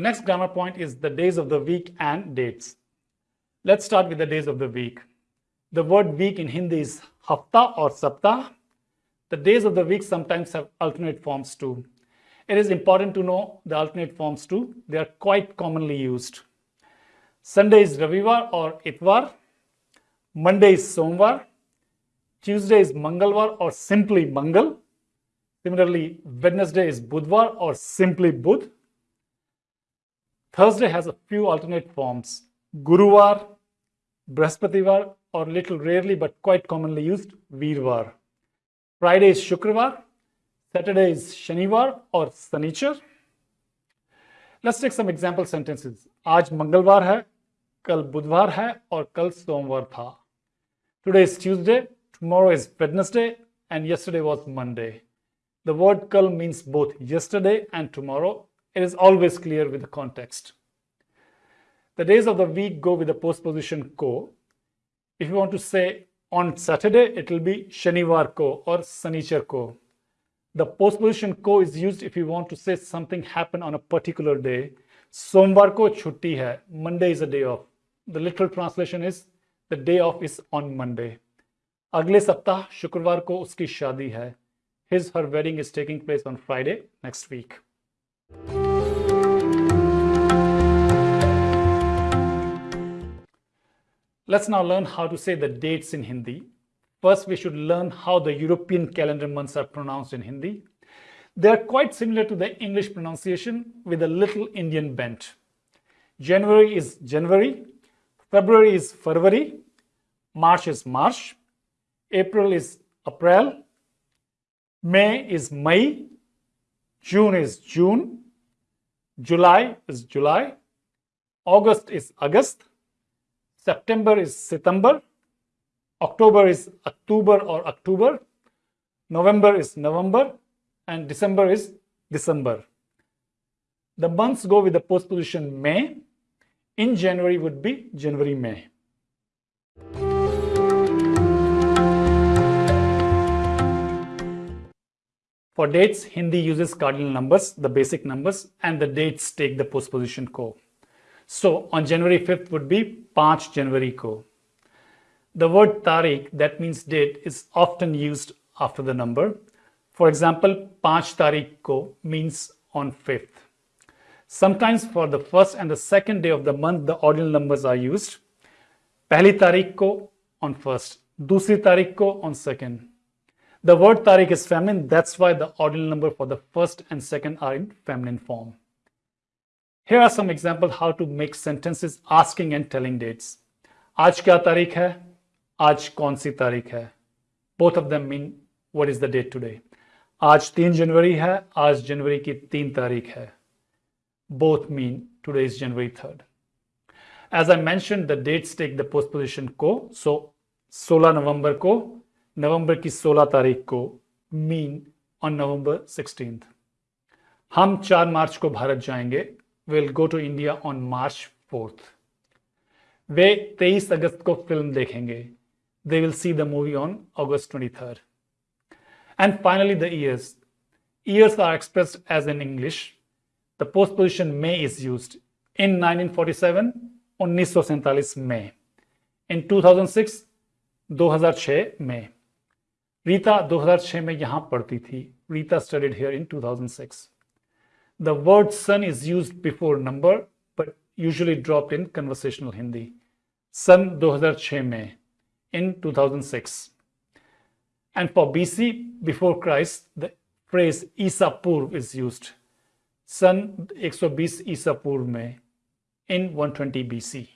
next grammar point is the days of the week and dates. Let's start with the days of the week. The word week in Hindi is hafta or saptah. The days of the week sometimes have alternate forms too. It is important to know the alternate forms too. They are quite commonly used. Sunday is Ravivar or Itvar. Monday is Somvar. Tuesday is Mangalvar or simply Mangal. Similarly, Wednesday is Budvar or simply Budh. Thursday has a few alternate forms. Guruvar, Brahaspativar, or little rarely but quite commonly used, Virvar. Friday is Shukravar. Saturday is Shanivar or Sanichar. Let's take some example sentences. आज मंगलवार है कल बुधवार है और कल सोमवार था Today is Tuesday, tomorrow is Wednesday, and yesterday was Monday. The word kal means both yesterday and tomorrow. It is always clear with the context. The days of the week go with the postposition ko. If you want to say on Saturday, it will be Shanivar ko or Sanichar ko. The postposition ko is used if you want to say something happened on a particular day. Somvar ko chutti hai. Monday is a day off. The literal translation is the day off is on Monday. अगले सप्ताह शुक्रवार को उसकी शादी है His her wedding is taking place on Friday next week. Let's now learn how to say the dates in Hindi. First, we should learn how the European calendar months are pronounced in Hindi. They are quite similar to the English pronunciation with a little Indian bent. January is January, February is February, March is March, April is April, May is May, June is June, July is July, August is August, September is September, October is October or October, November is November, and December is December. The months go with the postposition mein. In January would be January, mein. For dates, Hindi uses cardinal numbers, the basic numbers, and the dates take the postposition ko. So on January 5th would be 5 January ko. The word Tarikh, that means date, is often used after the number. For example, 5 Tarikh ko means on 5th. Sometimes for the first and the second day of the month, the ordinal numbers are used. Pehli Tarikh ko on first, Dusri Tarikh ko on second. The word Tarikh is feminine, that's why the ordinal number for the first and second are in feminine form. Here are some example how to make sentences asking and telling dates. आज क्या तारीख है? आज कौन सी तारीख है? Both of them mean what is the date today आज तीन जनवरी है, आज जनवरी की तीन तारीख है. Both mean today is January third as I mention the dates take the postposition को सो सोलह नवंबर को, नवंबर की सोलह तारीख को मीन ऑन नवंबर सिक्सटीन हम चार मार्च को भारत जाएँगे will go to India on March fourth वे 23 अगस्त को फ़िल्म देखेंगे. They will see the movie on August twenty third and finally the years years are express as in English the postposition may is use in 1947 1947 में इन 2006 2006 में रीता दो हज़ार छ में यहाँ पढ़ती थी. Rita studied here in 2006 The word sun is used before number, but usually dropped in conversational Hindi. Sun 2006 mein, in 2006. And for BC, before Christ, the phrase Isa Purv is used. Sun 120 Isa Purv mein, in 120 BC.